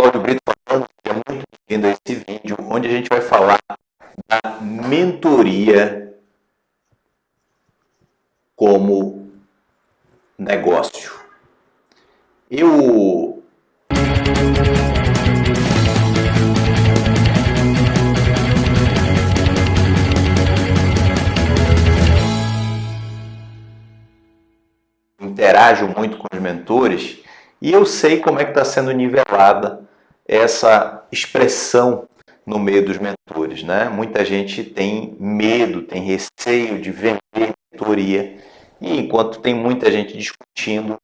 Cláudio Brito falando, seja muito bem-vindo a esse vídeo, onde a gente vai falar da mentoria como negócio. Eu interajo muito com os mentores e eu sei como é que está sendo nivelada essa expressão no meio dos mentores. Né? Muita gente tem medo, tem receio de vender mentoria e enquanto tem muita gente discutindo,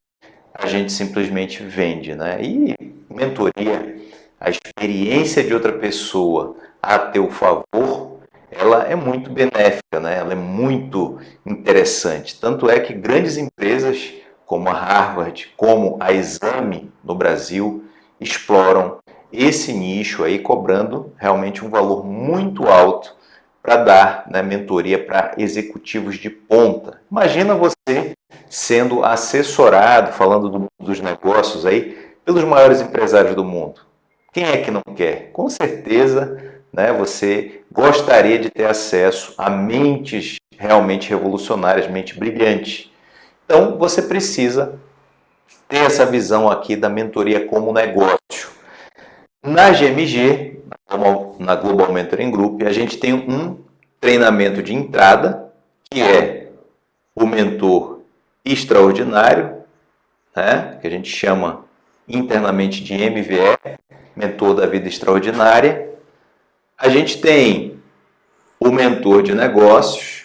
a gente simplesmente vende. Né? E mentoria, a experiência de outra pessoa a teu favor, ela é muito benéfica, né? ela é muito interessante. Tanto é que grandes empresas como a Harvard, como a Exame no Brasil, exploram esse nicho aí, cobrando realmente um valor muito alto para dar né, mentoria para executivos de ponta. Imagina você sendo assessorado, falando do, dos negócios aí, pelos maiores empresários do mundo. Quem é que não quer? Com certeza né, você gostaria de ter acesso a mentes realmente revolucionárias, mente brilhante. Então, você precisa ter essa visão aqui da mentoria como negócio. Na GMG, na Global Mentoring Group, a gente tem um treinamento de entrada, que é o mentor extraordinário, né, que a gente chama internamente de MVE, mentor da vida extraordinária. A gente tem o mentor de negócios,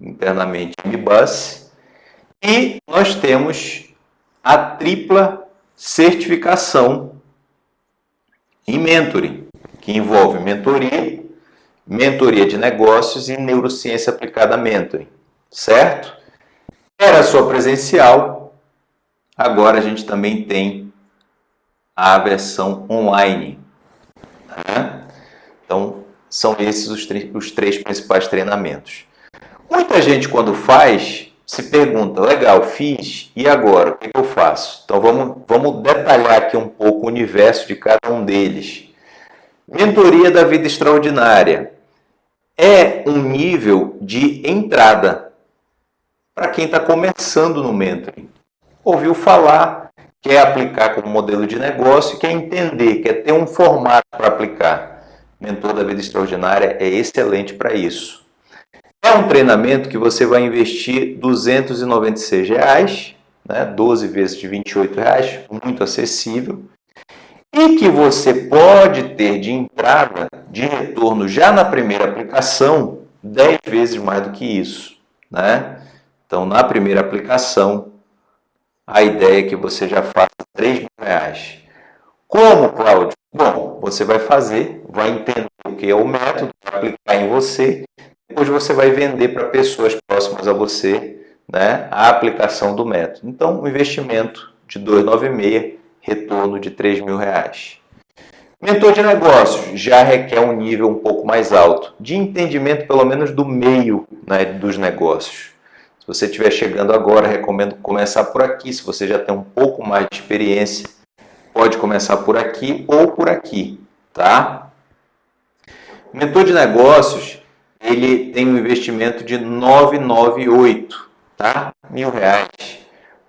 internamente MBUS, e nós temos a tripla certificação em mentoring, que envolve mentoria, mentoria de negócios e neurociência aplicada a mentoring, certo? Era só presencial, agora a gente também tem a versão online. Né? Então, são esses os, os três principais treinamentos. Muita gente, quando faz, se pergunta, legal, fiz, e agora? O que eu faço? Então, vamos, vamos detalhar aqui um pouco o universo de cada um deles. Mentoria da vida extraordinária é um nível de entrada para quem está começando no mentoring. Ouviu falar, quer aplicar como modelo de negócio, quer entender, quer ter um formato para aplicar. Mentor da vida extraordinária é excelente para isso. É um treinamento que você vai investir 296 reais, né? 12 vezes de 28 reais, muito acessível. E que você pode ter de entrada, de retorno já na primeira aplicação, 10 vezes mais do que isso. Né? Então, na primeira aplicação, a ideia é que você já faça 3 mil reais. Como, Cláudio? Bom, você vai fazer, vai entender o que é o método, vai aplicar em você depois você vai vender para pessoas próximas a você né, a aplicação do método. Então, um investimento de 296, retorno de 3 mil reais. Mentor de negócios já requer um nível um pouco mais alto, de entendimento pelo menos do meio né, dos negócios. Se você estiver chegando agora, recomendo começar por aqui. Se você já tem um pouco mais de experiência, pode começar por aqui ou por aqui, tá? Mentor de negócios ele tem um investimento de 998, tá? Mil reais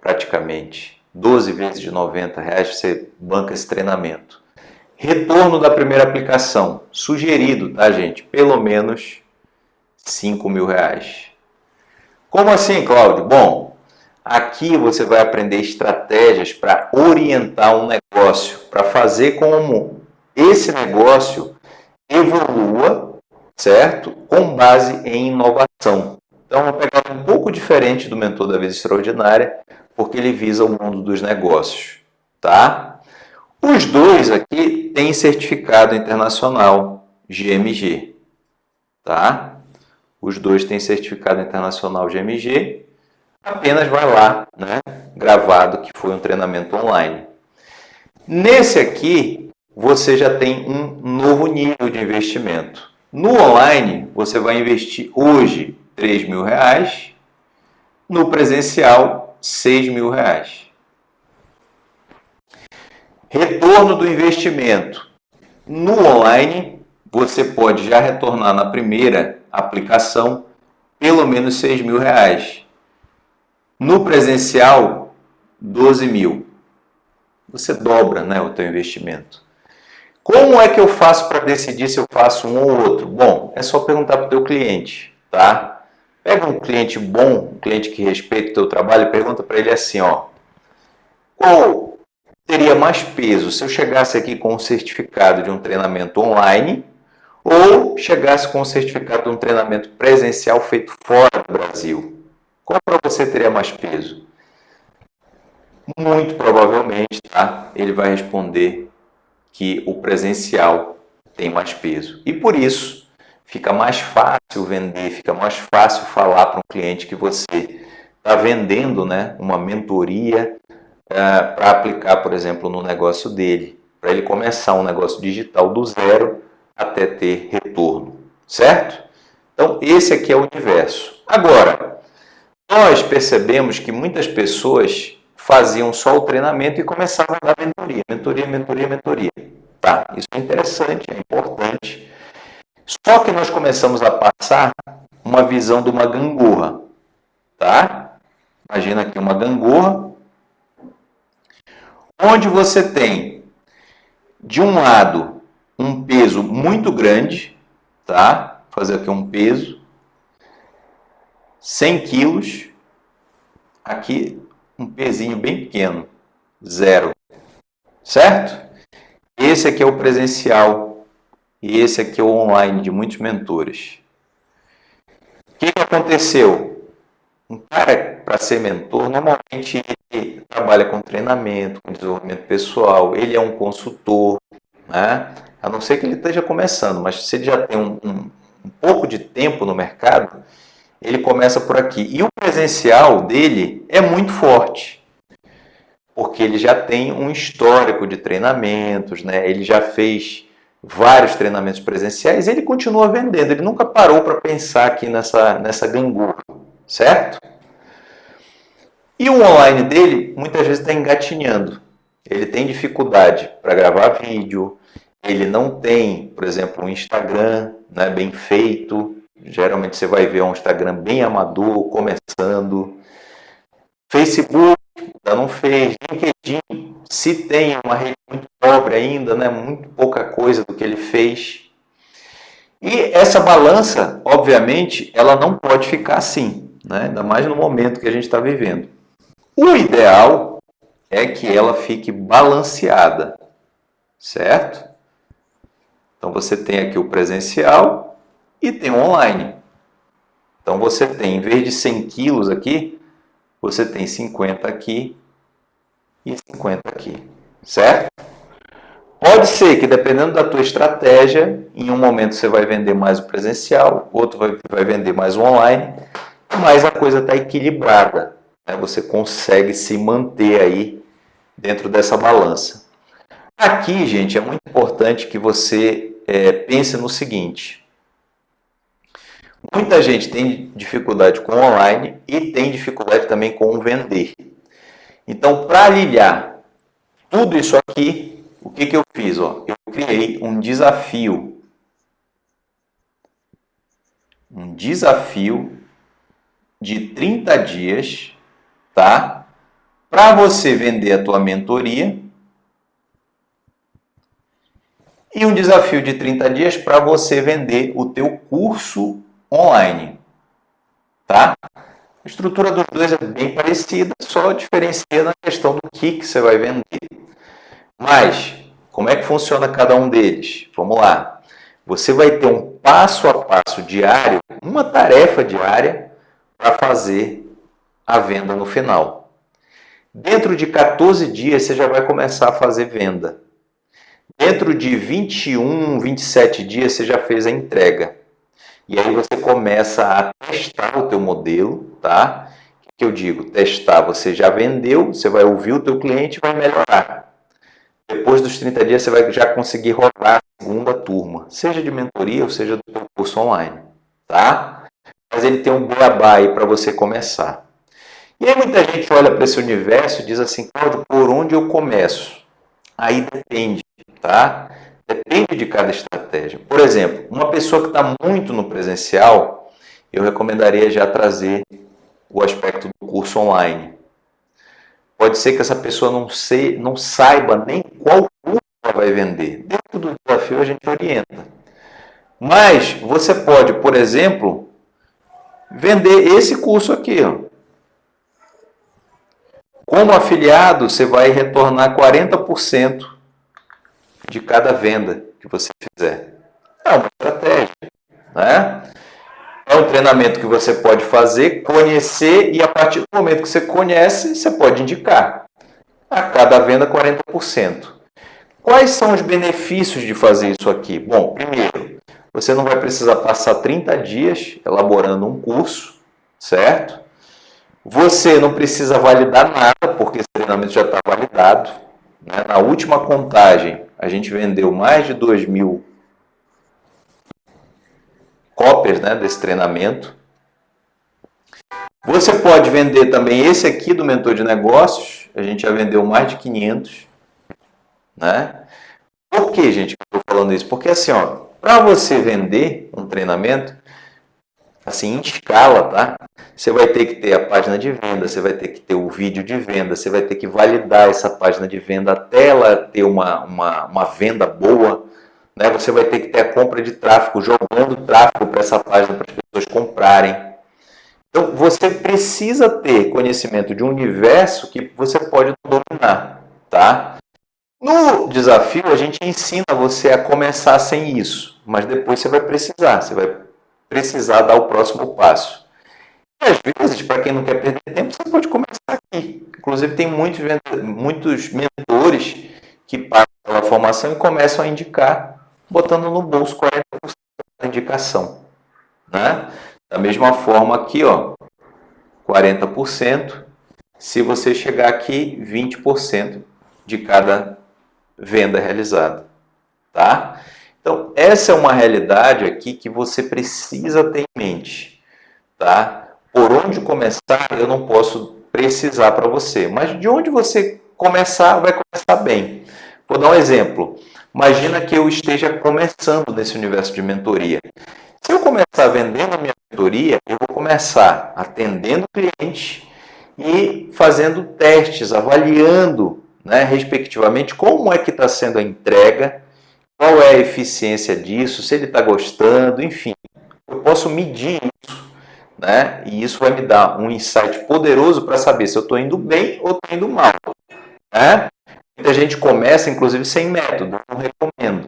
praticamente. 12 vezes de 90 reais você banca esse treinamento. Retorno da primeira aplicação, sugerido, tá gente? Pelo menos 5 mil reais. Como assim, Cláudio? Bom, aqui você vai aprender estratégias para orientar um negócio, para fazer como esse negócio evolua certo? Com base em inovação. Então, uma pegada um pouco diferente do Mentor da Vida Extraordinária, porque ele visa o mundo dos negócios, tá? Os dois aqui têm certificado internacional GMG, tá? Os dois têm certificado internacional GMG, apenas vai lá, né? Gravado que foi um treinamento online. Nesse aqui, você já tem um novo nível de investimento. No online, você vai investir hoje 3 mil reais, no presencial 6 mil reais. Retorno do investimento. No online, você pode já retornar na primeira aplicação pelo menos 6 mil reais. No presencial, 12 mil. Você dobra né, o teu investimento. Como é que eu faço para decidir se eu faço um ou outro? Bom, é só perguntar para o teu cliente, tá? Pega um cliente bom, um cliente que respeita o teu trabalho e pergunta para ele assim, ó. Qual teria mais peso se eu chegasse aqui com um certificado de um treinamento online ou chegasse com um certificado de um treinamento presencial feito fora do Brasil? Qual para você teria mais peso? Muito provavelmente, tá? Ele vai responder que o presencial tem mais peso. E por isso, fica mais fácil vender, fica mais fácil falar para um cliente que você está vendendo né, uma mentoria uh, eh, para aplicar, por exemplo, no negócio dele, para ele começar um negócio digital do zero até ter retorno, certo? Então, esse aqui é o universo. Agora, nós percebemos que muitas pessoas faziam só o treinamento e começavam a dar mentoria, mentoria, mentoria, mentoria. Tá, isso é interessante, é importante. Só que nós começamos a passar uma visão de uma gangorra, tá? Imagina aqui uma gangorra, onde você tem, de um lado, um peso muito grande, tá? Vou fazer aqui um peso, 100 quilos, aqui um pezinho bem pequeno, zero. Certo? Esse aqui é o presencial e esse aqui é o online de muitos mentores. O que, aconteceu? Um cara, para ser mentor, normalmente ele trabalha com treinamento, com desenvolvimento pessoal, ele é um consultor, né? a não ser que ele esteja começando, mas se ele já tem um, um, um pouco de tempo no mercado, ele começa por aqui. E o presencial dele é muito forte, porque ele já tem um histórico de treinamentos, né? ele já fez vários treinamentos presenciais e ele continua vendendo. Ele nunca parou para pensar aqui nessa, nessa gangorra, certo? E o online dele, muitas vezes, está engatinhando. Ele tem dificuldade para gravar vídeo, ele não tem, por exemplo, um Instagram né, bem feito, Geralmente você vai ver um Instagram bem amador, começando. Facebook, ainda não fez. LinkedIn, se tem uma rede muito pobre ainda, né? muito pouca coisa do que ele fez. E essa balança, obviamente, ela não pode ficar assim, né? ainda mais no momento que a gente está vivendo. O ideal é que ela fique balanceada, certo? Então você tem aqui o presencial e tem o online. Então você tem, em vez de 100 quilos aqui, você tem 50 aqui e 50 aqui, certo? Pode ser que, dependendo da tua estratégia, em um momento você vai vender mais o presencial, outro vai, vai vender mais o online, mas a coisa está equilibrada. Né? Você consegue se manter aí dentro dessa balança. Aqui, gente, é muito importante que você é, pense no seguinte. Muita gente tem dificuldade com online e tem dificuldade também com vender. Então, para aliviar tudo isso aqui, o que, que eu fiz? Ó? Eu criei um desafio. Um desafio de 30 dias, tá? Para você vender a tua mentoria. E um desafio de 30 dias para você vender o teu curso online. Tá? A estrutura dos dois é bem parecida, só diferencia na questão do que, que você vai vender. Mas, como é que funciona cada um deles? Vamos lá. Você vai ter um passo a passo diário, uma tarefa diária para fazer a venda no final. Dentro de 14 dias você já vai começar a fazer venda. Dentro de 21, 27 dias você já fez a entrega. E aí você começa a testar o teu modelo, tá? Que eu digo? Testar, você já vendeu, você vai ouvir o teu cliente e vai melhorar. Depois dos 30 dias você vai já conseguir rodar a segunda turma, seja de mentoria ou seja do curso online, tá? Mas ele tem um beabá aí para você começar. E aí muita gente olha para esse universo e diz assim, Cláudio, por onde eu começo? Aí depende, tá? Depende de cada estratégia. Por exemplo, uma pessoa que está muito no presencial, eu recomendaria já trazer o aspecto do curso online. Pode ser que essa pessoa não, sei, não saiba nem qual curso ela vai vender. Dentro do desafio a gente orienta. Mas você pode, por exemplo, vender esse curso aqui. Ó. Como afiliado, você vai retornar 40% de cada venda que você fizer. É uma estratégia, né? É um treinamento que você pode fazer, conhecer e a partir do momento que você conhece, você pode indicar. A cada venda 40%. Quais são os benefícios de fazer isso aqui? Bom, primeiro, você não vai precisar passar 30 dias elaborando um curso, certo? Você não precisa validar nada, porque esse treinamento já está validado. Né? Na última contagem, a gente vendeu mais de 2 mil cópias né, desse treinamento. Você pode vender também esse aqui do Mentor de Negócios. A gente já vendeu mais de 500. Né? Por que, gente, eu estou falando isso? Porque assim, para você vender um treinamento, assim, em escala, tá? Você vai ter que ter a página de venda, você vai ter que ter o vídeo de venda, você vai ter que validar essa página de venda até ela ter uma, uma, uma venda boa, né? Você vai ter que ter a compra de tráfego, jogando tráfego para essa página para as pessoas comprarem. Então, você precisa ter conhecimento de um universo que você pode dominar, tá? No desafio, a gente ensina você a começar sem isso, mas depois você vai precisar, você vai precisar dar o próximo passo. E às vezes, para quem não quer perder tempo, você pode começar aqui. Inclusive, tem muitos, muitos mentores que passam pela formação e começam a indicar, botando no bolso 40% da indicação. Né? Da mesma forma aqui, ó, 40%. Se você chegar aqui, 20% de cada venda realizada. Tá? Então, essa é uma realidade aqui que você precisa ter em mente. Tá? Por onde começar, eu não posso precisar para você. Mas de onde você começar, vai começar bem. Vou dar um exemplo. Imagina que eu esteja começando nesse universo de mentoria. Se eu começar vendendo a minha mentoria, eu vou começar atendendo cliente e fazendo testes, avaliando, né, respectivamente, como é que está sendo a entrega, qual é a eficiência disso, se ele está gostando, enfim. Eu posso medir isso, né? E isso vai me dar um insight poderoso para saber se eu estou indo bem ou estou indo mal. Né? Muita gente começa, inclusive, sem método, não recomendo.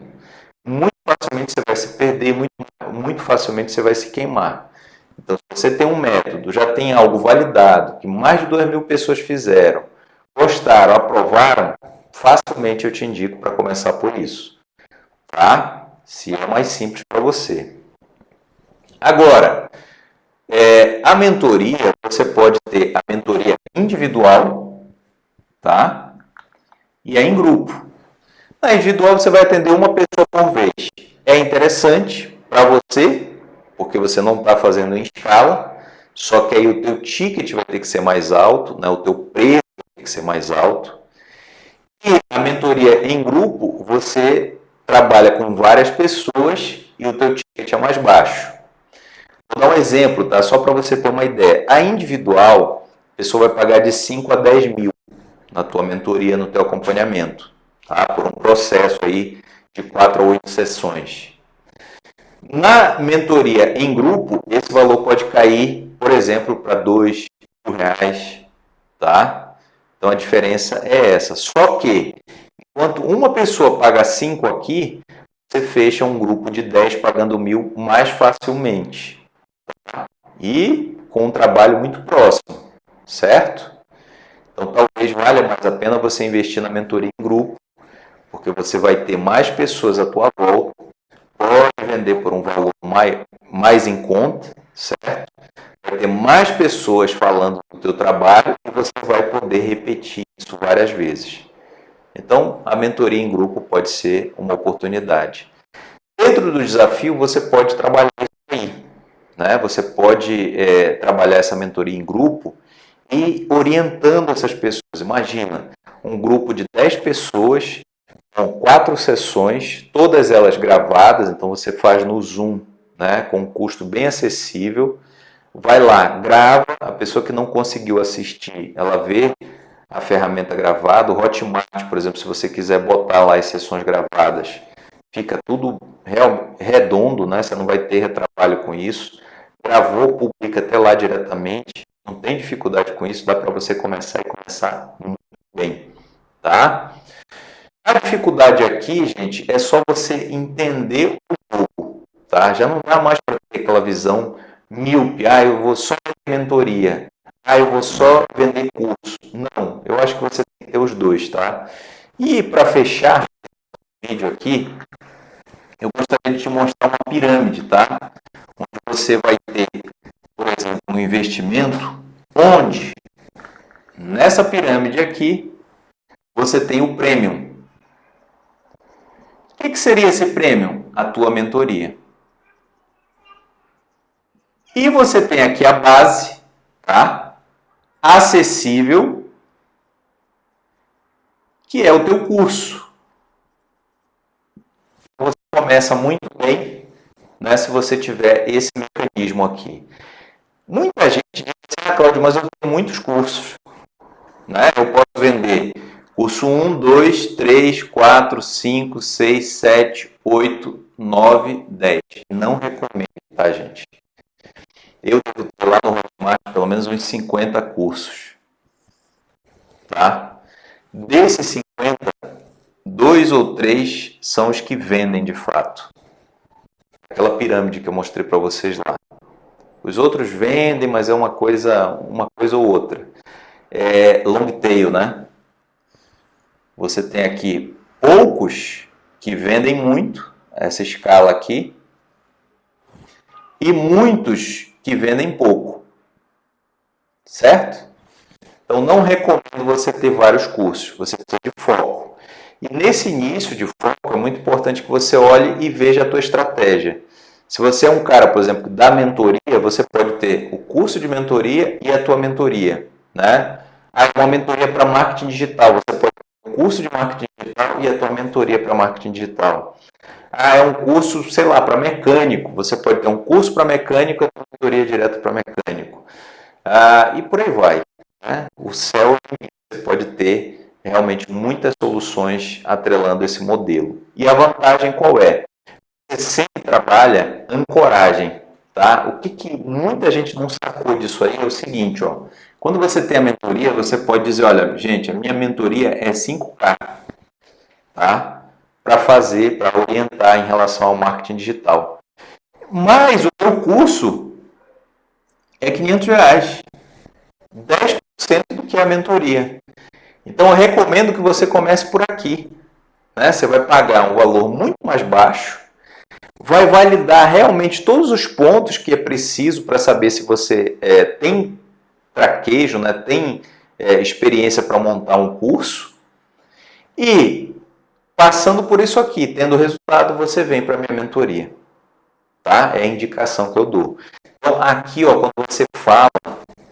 Muito facilmente você vai se perder, muito, muito facilmente você vai se queimar. Então, se você tem um método, já tem algo validado, que mais de 2 mil pessoas fizeram, gostaram, aprovaram, facilmente eu te indico para começar por isso tá? Se é mais simples para você. Agora, é, a mentoria, você pode ter a mentoria individual, tá? E a em grupo. Na individual, você vai atender uma pessoa por vez. É interessante para você, porque você não está fazendo em escala, só que aí o teu ticket vai ter que ser mais alto, né? o teu preço vai ter que ser mais alto. E a mentoria em grupo, você trabalha com várias pessoas e o teu ticket é mais baixo. Vou dar um exemplo, tá? Só para você ter uma ideia. A individual, a pessoa vai pagar de 5 a 10 mil na tua mentoria, no teu acompanhamento, tá? Por um processo aí de 4 a 8 sessões. Na mentoria em grupo, esse valor pode cair, por exemplo, para 2 mil reais, tá? Então a diferença é essa. Só que Enquanto uma pessoa paga 5 aqui, você fecha um grupo de 10 pagando mil mais facilmente. E com um trabalho muito próximo, certo? Então talvez valha mais a pena você investir na mentoria em grupo, porque você vai ter mais pessoas à tua volta, pode vender por um valor mais, mais em conta, certo? Vai ter mais pessoas falando do teu trabalho e você vai poder repetir isso várias vezes. Então, a mentoria em grupo pode ser uma oportunidade. Dentro do desafio, você pode trabalhar isso aí. Né? Você pode é, trabalhar essa mentoria em grupo e orientando essas pessoas. Imagina, um grupo de 10 pessoas São quatro sessões, todas elas gravadas, então você faz no Zoom, né, com um custo bem acessível. Vai lá, grava, a pessoa que não conseguiu assistir, ela vê a ferramenta gravada, o Hotmart, por exemplo, se você quiser botar lá as sessões gravadas, fica tudo redondo, né? Você não vai ter retrabalho com isso. Gravou, publica até lá diretamente, não tem dificuldade com isso, dá para você começar e começar muito bem, tá? A dificuldade aqui, gente, é só você entender o jogo, tá? Já não dá mais para ter aquela visão míope, ah, eu vou só mentoria, ah, eu vou só vender curso. Não, eu acho que você tem que ter os dois, tá? E para fechar o vídeo aqui, eu gostaria de te mostrar uma pirâmide, tá? Onde você vai ter, por exemplo, um investimento, onde nessa pirâmide aqui você tem o premium. O que, que seria esse premium? A tua mentoria. E você tem aqui a base, tá? Acessível, que é o teu curso. Você começa muito bem né, se você tiver esse mecanismo aqui. Muita gente diz, ah, Cláudio, mas eu tenho muitos cursos. Né? Eu posso vender Curso 1, 2, 3, 4, 5, 6, 7, 8, 9, 10. Não recomendo, tá, gente? Eu devo ter lá no Hotmart pelo menos uns 50 cursos. Tá? Desses 50, dois ou três são os que vendem de fato. Aquela pirâmide que eu mostrei para vocês lá. Os outros vendem, mas é uma coisa, uma coisa ou outra. É long tail, né? Você tem aqui poucos que vendem muito, essa escala aqui, e muitos que vendem pouco, certo? Então, não recomendo você ter vários cursos, você precisa de foco. E nesse início de foco, é muito importante que você olhe e veja a tua estratégia. Se você é um cara, por exemplo, da mentoria, você pode ter o curso de mentoria e a tua mentoria. Né? Ah, uma mentoria para marketing digital, você pode curso de marketing digital e a tua mentoria para marketing digital. Ah, é um curso, sei lá, para mecânico. Você pode ter um curso para mecânico e a mentoria direto para mecânico. Ah, e por aí vai. Né? O céu você pode ter realmente muitas soluções atrelando esse modelo. E a vantagem qual é? Você sempre trabalha ancoragem. Tá? O que, que muita gente não sacou disso aí é o seguinte, ó. Quando você tem a mentoria, você pode dizer, olha, gente, a minha mentoria é 5K, tá? Para fazer, para orientar em relação ao marketing digital. Mas o meu curso é 500 reais. 10% do que é a mentoria. Então eu recomendo que você comece por aqui. Né? Você vai pagar um valor muito mais baixo, vai validar realmente todos os pontos que é preciso para saber se você é, tem traquejo, né, tem é, experiência para montar um curso. E passando por isso aqui, tendo resultado, você vem para a minha mentoria. Tá? É a indicação que eu dou. Então, aqui, ó, quando você fala,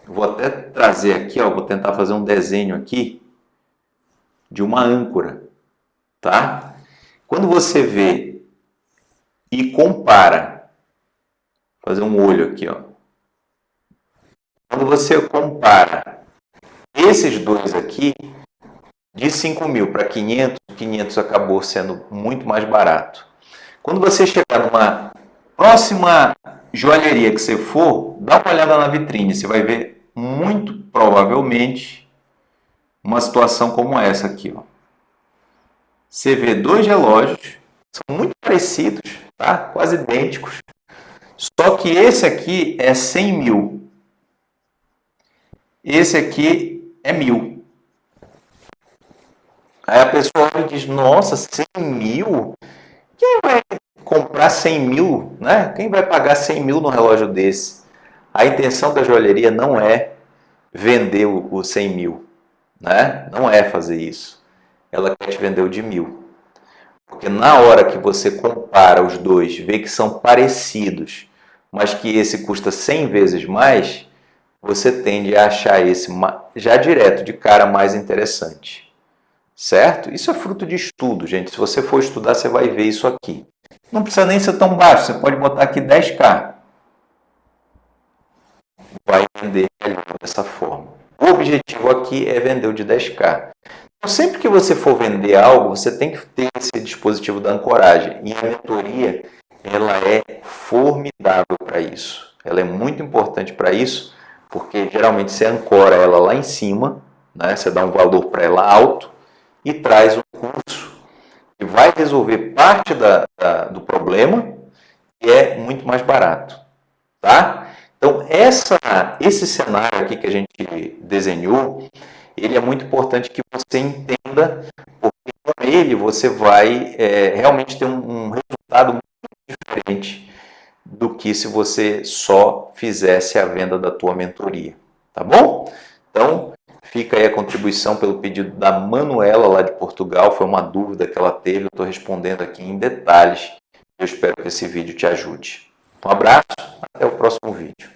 vou até trazer aqui, ó, vou tentar fazer um desenho aqui de uma âncora, tá? Quando você vê e compara, fazer um olho aqui, ó. Quando você compara esses dois aqui, de 5 mil para 500, 500 acabou sendo muito mais barato. Quando você chegar numa próxima joalheria que você for, dá uma olhada na vitrine, você vai ver muito provavelmente uma situação como essa aqui. Ó. Você vê dois relógios, são muito parecidos, tá? quase idênticos, só que esse aqui é 100 mil esse aqui é mil. Aí a pessoa diz, nossa, 100 mil? Quem vai comprar 100 mil? Né? Quem vai pagar 100 mil no relógio desse? A intenção da joalheria não é vender o 100 mil. Né? Não é fazer isso. Ela quer te vender o de mil. Porque na hora que você compara os dois, vê que são parecidos, mas que esse custa 100 vezes mais, você tende a achar esse já direto, de cara, mais interessante. certo? Isso é fruto de estudo, gente. Se você for estudar, você vai ver isso aqui. Não precisa nem ser tão baixo, você pode botar aqui 10K. Vai vender dessa forma. O objetivo aqui é vender o de 10K. Então, sempre que você for vender algo, você tem que ter esse dispositivo da ancoragem. E a mentoria, ela é formidável para isso. Ela é muito importante para isso, porque geralmente você ancora ela lá em cima, né? você dá um valor para ela alto e traz um curso que vai resolver parte da, da, do problema e é muito mais barato. Tá? Então, essa, esse cenário aqui que a gente desenhou, ele é muito importante que você entenda, porque com ele você vai é, realmente ter um, um resultado muito diferente do que se você só fizesse a venda da tua mentoria, tá bom? Então, fica aí a contribuição pelo pedido da Manuela lá de Portugal, foi uma dúvida que ela teve, eu estou respondendo aqui em detalhes. Eu espero que esse vídeo te ajude. Um abraço, até o próximo vídeo.